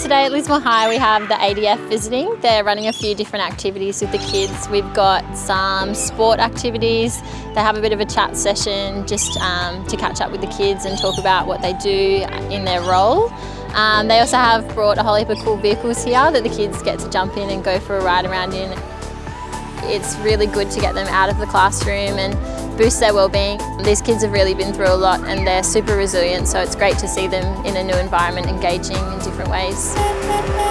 Today at Lismore High we have the ADF visiting. They're running a few different activities with the kids. We've got some sport activities. They have a bit of a chat session just um, to catch up with the kids and talk about what they do in their role. Um, they also have brought a whole heap of cool vehicles here that the kids get to jump in and go for a ride around in. It's really good to get them out of the classroom and boost their well-being. These kids have really been through a lot and they're super resilient so it's great to see them in a new environment engaging in different ways.